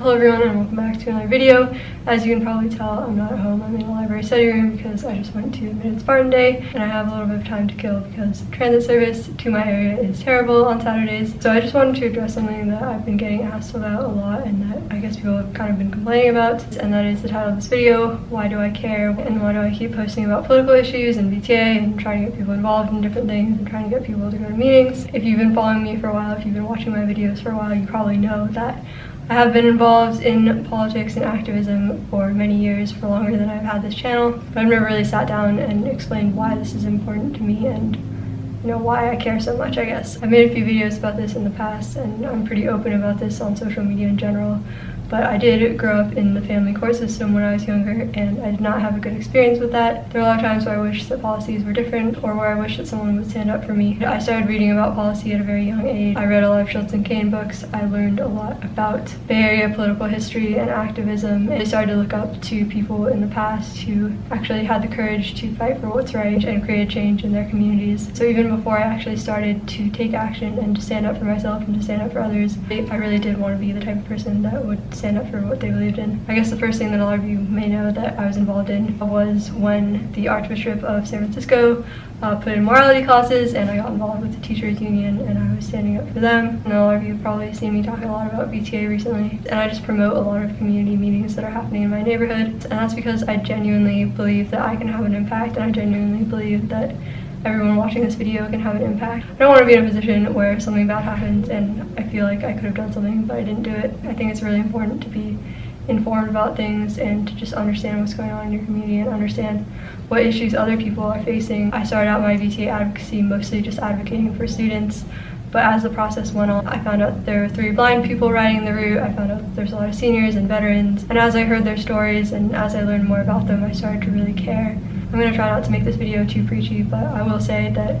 Hello everyone and welcome back to another video. As you can probably tell, I'm not at home. I'm in the library study room because I just went to Admitted Spartan Day and I have a little bit of time to kill because transit service to my area is terrible on Saturdays. So I just wanted to address something that I've been getting asked about a lot and that I guess people have kind of been complaining about and that is the title of this video, Why Do I Care? And why do I keep posting about political issues and VTA and trying to get people involved in different things and trying to get people to go to meetings. If you've been following me for a while, if you've been watching my videos for a while, you probably know that I have been involved in politics and activism for many years, for longer than I've had this channel, but I've never really sat down and explained why this is important to me and you know why I care so much I guess. I've made a few videos about this in the past and I'm pretty open about this on social media in general but I did grow up in the family court system when I was younger and I did not have a good experience with that. There are a lot of times where I wish that policies were different or where I wish that someone would stand up for me. I started reading about policy at a very young age. I read a lot of Schultz and Kane books. I learned a lot about Bay Area political history and activism. I started to look up to people in the past who actually had the courage to fight for what's right and create change in their communities. So even before I actually started to take action and to stand up for myself and to stand up for others, I really did want to be the type of person that would stand up for what they believed in. I guess the first thing that a lot of you may know that I was involved in was when the Archbishop of San Francisco uh, put in morality classes and I got involved with the teachers union and I was standing up for them. And a lot of you probably seen me talking a lot about VTA recently. And I just promote a lot of community meetings that are happening in my neighborhood. And that's because I genuinely believe that I can have an impact and I genuinely believe that everyone watching this video can have an impact. I don't want to be in a position where something bad happens and I feel like I could have done something but I didn't do it. I think it's really important to be informed about things and to just understand what's going on in your community and understand what issues other people are facing. I started out my VTA advocacy mostly just advocating for students but as the process went on, I found out there were three blind people riding the route. I found out there's a lot of seniors and veterans. And as I heard their stories and as I learned more about them, I started to really care. I'm going to try not to make this video too preachy, but I will say that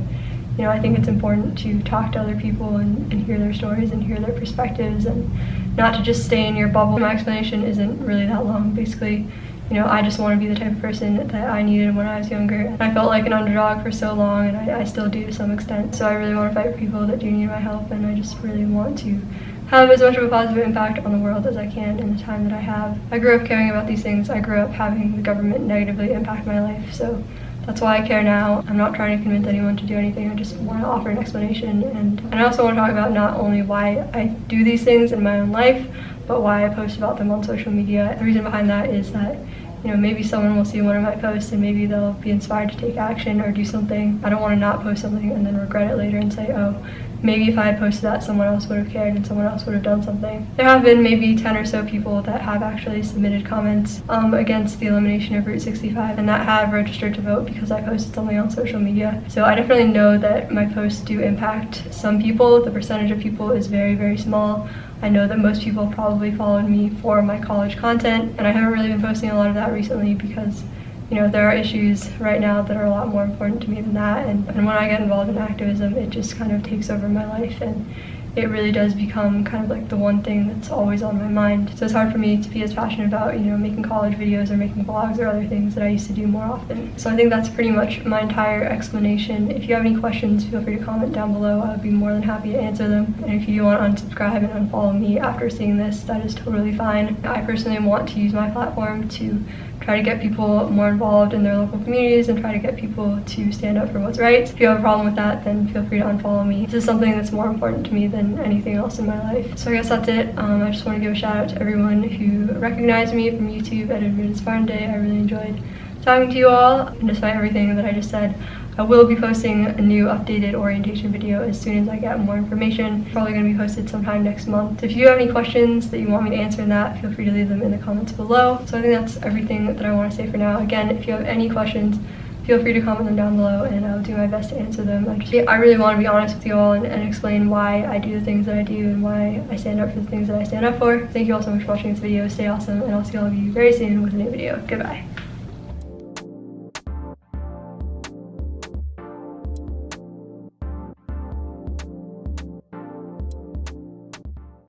you know, I think it's important to talk to other people and, and hear their stories and hear their perspectives and not to just stay in your bubble. My explanation isn't really that long. Basically, you know, I just want to be the type of person that I needed when I was younger. I felt like an underdog for so long, and I, I still do to some extent. So I really want to fight for people that do need my help, and I just really want to have as much of a positive impact on the world as I can in the time that I have. I grew up caring about these things. I grew up having the government negatively impact my life, so that's why I care now. I'm not trying to convince anyone to do anything. I just want to offer an explanation. And, and I also want to talk about not only why I do these things in my own life, but why I post about them on social media. The reason behind that is that you know, maybe someone will see one of my posts and maybe they'll be inspired to take action or do something. I don't want to not post something and then regret it later and say, oh, maybe if I had posted that, someone else would have cared and someone else would have done something. There have been maybe 10 or so people that have actually submitted comments um, against the elimination of Route 65 and that have registered to vote because I posted something on social media. So I definitely know that my posts do impact some people. The percentage of people is very, very small. I know that most people probably followed me for my college content and I haven't really been posting a lot of that recently because you know, there are issues right now that are a lot more important to me than that. And, and when I get involved in activism, it just kind of takes over my life and it really does become kind of like the one thing that's always on my mind. So it's hard for me to be as passionate about, you know, making college videos or making blogs or other things that I used to do more often. So I think that's pretty much my entire explanation. If you have any questions, feel free to comment down below. I would be more than happy to answer them. And if you want to unsubscribe and unfollow me after seeing this, that is totally fine. I personally want to use my platform to try to get people more involved in their local communities and try to get people to stand up for what's right. If you have a problem with that, then feel free to unfollow me. This is something that's more important to me than anything else in my life. So I guess that's it. Um, I just want to give a shout out to everyone who recognized me from YouTube at Admitted Spartan Day. I really enjoyed talking to you all. And despite everything that I just said, I will be posting a new updated orientation video as soon as I get more information. Probably going to be posted sometime next month. If you have any questions that you want me to answer in that, feel free to leave them in the comments below. So I think that's everything that I want to say for now. Again, if you have any questions, feel free to comment them down below and I'll do my best to answer them. I, really want to be honest with you all and, and, explain why I do the things that I do and why I stand up for the things that I stand up for. Thank you all so much for watching this video. Stay awesome and I'll see all of you very soon with a new video. Goodbye.